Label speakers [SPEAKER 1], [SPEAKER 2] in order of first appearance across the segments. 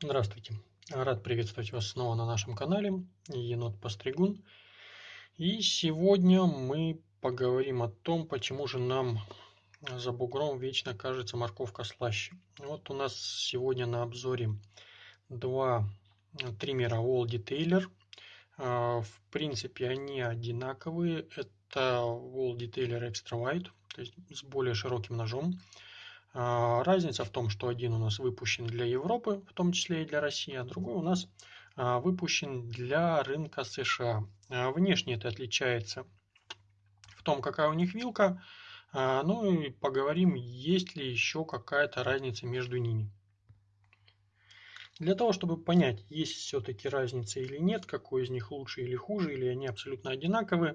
[SPEAKER 1] Здравствуйте! Рад приветствовать вас снова на нашем канале Енот Постригун. И сегодня мы поговорим о том, почему же нам за бугром вечно кажется морковка слаще. Вот у нас сегодня на обзоре два триммера Wall Detailer. А, в принципе они одинаковые. Это Wall Detailer Extra Wide, то есть с более широким ножом. А, разница в том, что один у нас выпущен для Европы, в том числе и для России, а другой у нас а, выпущен для рынка США. А, внешне это отличается в том, какая у них вилка. Ну и поговорим, есть ли еще какая-то разница между ними. Для того, чтобы понять, есть все-таки разница или нет, какой из них лучше или хуже, или они абсолютно одинаковые,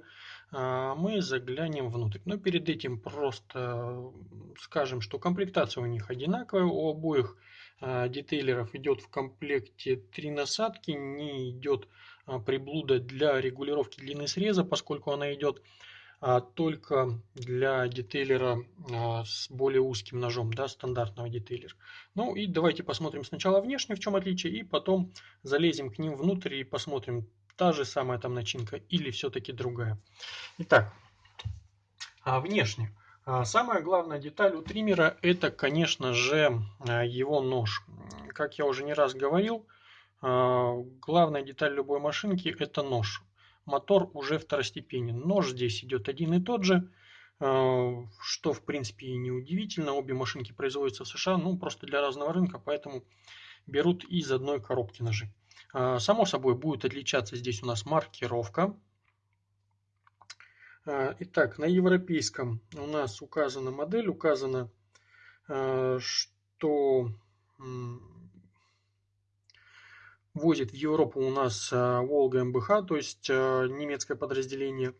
[SPEAKER 1] а, мы заглянем внутрь. Но перед этим просто скажем, что комплектация у них одинаковая. У обоих а, детейлеров идет в комплекте три насадки, не идет а, приблуда для регулировки длины среза, поскольку она идет только для детейлера а, с более узким ножом, да, стандартного детейлера. Ну и давайте посмотрим сначала внешне, в чем отличие, и потом залезем к ним внутрь и посмотрим, та же самая там начинка или все-таки другая. Итак, а внешне. А, самая главная деталь у триммера это, конечно же, его нож. Как я уже не раз говорил, главная деталь любой машинки это нож мотор уже второстепенен. Нож здесь идет один и тот же, э, что в принципе и не удивительно. Обе машинки производятся в США, ну просто для разного рынка, поэтому берут из одной коробки ножи. Э, само собой будет отличаться здесь у нас маркировка. Э, итак, на европейском у нас указана модель, указано, что возит в Европу у нас э, Волга МБХ, то есть э, немецкое подразделение.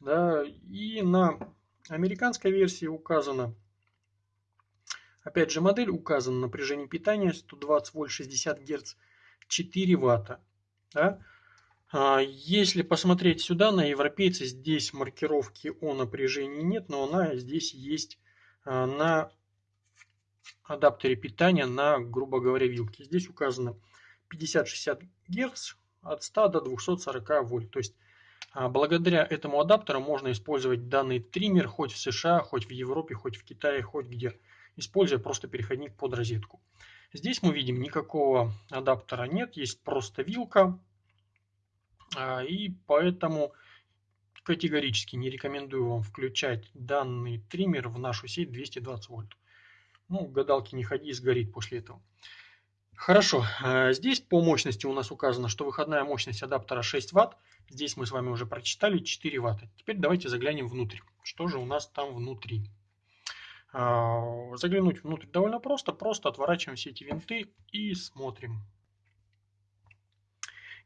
[SPEAKER 1] Да, и на американской версии указано, опять же модель указана напряжение питания 120 вольт 60 герц 4 ватта. Да. А если посмотреть сюда на европейцы, здесь маркировки о напряжении нет, но она здесь есть э, на адаптере питания на, грубо говоря, вилке. Здесь указано 50-60 Гц от 100 до 240 вольт. То есть а, благодаря этому адаптеру можно использовать данный триммер хоть в США, хоть в Европе, хоть в Китае, хоть где, используя просто переходник под розетку. Здесь мы видим никакого адаптера нет, есть просто вилка. А, и поэтому категорически не рекомендую вам включать данный триммер в нашу сеть 220 вольт. Ну, гадалки не ходи, сгорит после этого. Хорошо, э, здесь по мощности у нас указано, что выходная мощность адаптера 6 Вт. Здесь мы с вами уже прочитали 4 Вт. Теперь давайте заглянем внутрь. Что же у нас там внутри? Э, заглянуть внутрь довольно просто. Просто отворачиваем все эти винты и смотрим.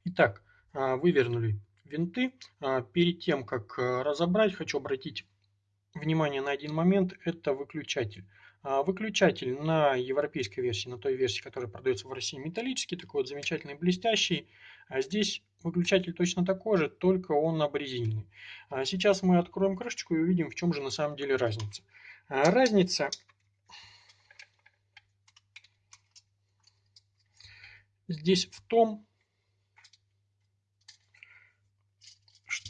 [SPEAKER 1] Итак, э, вывернули винты. Перед тем, как разобрать, хочу обратить внимание на один момент. Это выключатель. А, выключатель на европейской версии, на той версии, которая продается в России, металлический, такой вот замечательный, блестящий. А здесь выключатель точно такой же, только он обрезиненный. А сейчас мы откроем крышечку и увидим, в чем же на самом деле разница. Разница здесь в том,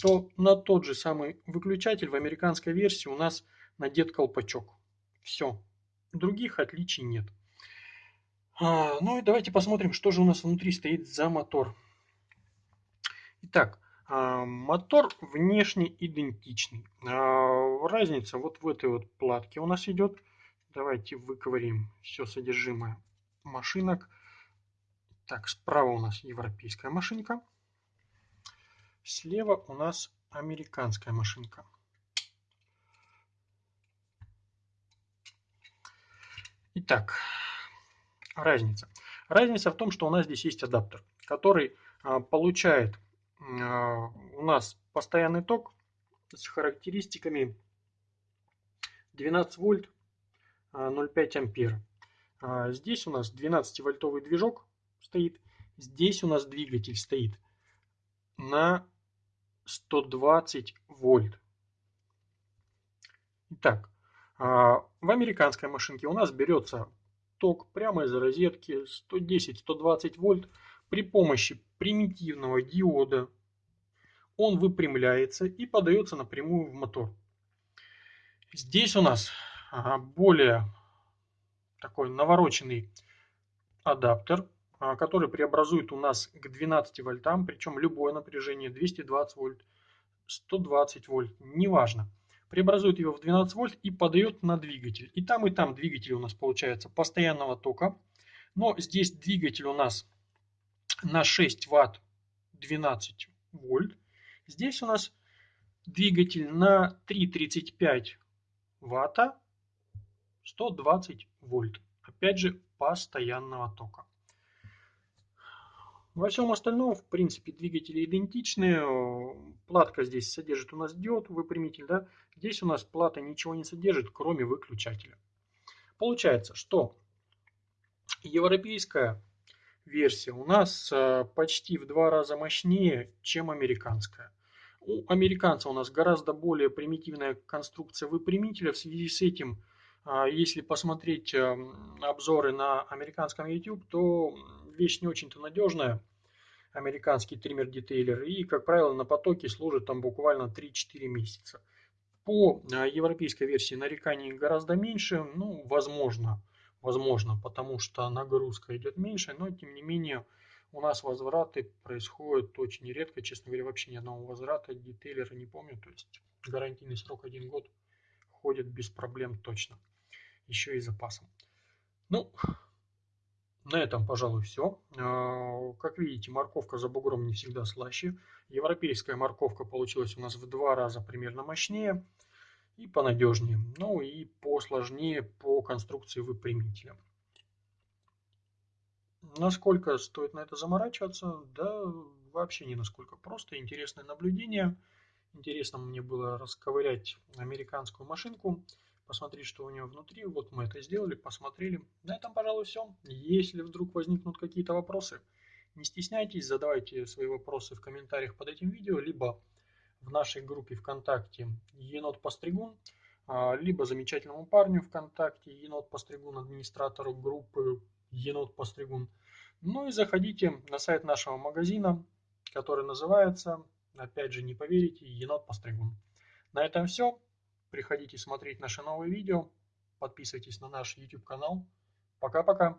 [SPEAKER 1] что на тот же самый выключатель в американской версии у нас надет колпачок. Все, Других отличий нет. А, ну и давайте посмотрим, что же у нас внутри стоит за мотор. Итак, а, мотор внешне идентичный. А, разница вот в этой вот платке у нас идет. Давайте выковырим все содержимое машинок. Так, справа у нас европейская машинка. Слева у нас американская машинка. Итак, разница. Разница в том, что у нас здесь есть адаптер, который а, получает а, у нас постоянный ток с характеристиками 12 вольт 0,5 а, ампер. Здесь у нас 12 вольтовый движок стоит. Здесь у нас двигатель стоит на 120 вольт. Итак, а, в американской машинке у нас берется ток прямо из розетки 110-120 вольт при помощи примитивного диода. Он выпрямляется и подается напрямую в мотор. Здесь у нас более такой навороченный адаптер, который преобразует у нас к 12 вольтам, причем любое напряжение 220 вольт, 120 вольт, неважно. Преобразует его в 12 вольт и подает на двигатель. И там, и там двигатель у нас получается постоянного тока. Но здесь двигатель у нас на 6 ватт 12 вольт. Здесь у нас двигатель на 3,35 ватта 120 вольт. Опять же, постоянного тока. Во всем остальном, в принципе, двигатели идентичны. Платка здесь содержит у нас диод, выпрямитель. Да? Здесь у нас плата ничего не содержит, кроме выключателя. Получается, что европейская версия у нас э, почти в два раза мощнее, чем американская. У американца у нас гораздо более примитивная конструкция выпрямителя. В связи с этим, а, если посмотреть эм, обзоры на американском YouTube, то вещь не очень-то надежная. Американский триммер-детейлер. И, как правило, на потоке служит там буквально 3-4 месяца. По а, европейской версии нареканий гораздо меньше. Ну, возможно, возможно, потому что нагрузка идет меньше, но тем не менее у нас возвраты происходят очень редко, честно говоря, вообще ни одного возврата детейлера не помню, то есть гарантийный срок один год ходит без проблем точно, еще и запасом. Ну, на этом, пожалуй, все. А, как видите, морковка за бугром не всегда слаще. Европейская морковка получилась у нас в два раза примерно мощнее и понадежнее. Ну и посложнее по конструкции выпрямителя. Насколько стоит на это заморачиваться? Да, вообще не насколько. Просто интересное наблюдение. Интересно мне было расковырять американскую машинку, посмотреть, что у нее внутри. Вот мы это сделали, посмотрели. На этом, пожалуй, все. Если вдруг возникнут какие-то вопросы, не стесняйтесь, задавайте свои вопросы в комментариях под этим видео, либо в нашей группе ВКонтакте Енот Постригун, а, либо замечательному парню ВКонтакте Енот Постригун, администратору группы Енот Постригун. Ну и заходите на сайт нашего магазина, который называется, опять же не поверите, Енот Постригун. На этом все. Приходите смотреть наши новые видео. Подписывайтесь на наш YouTube канал. Пока-пока.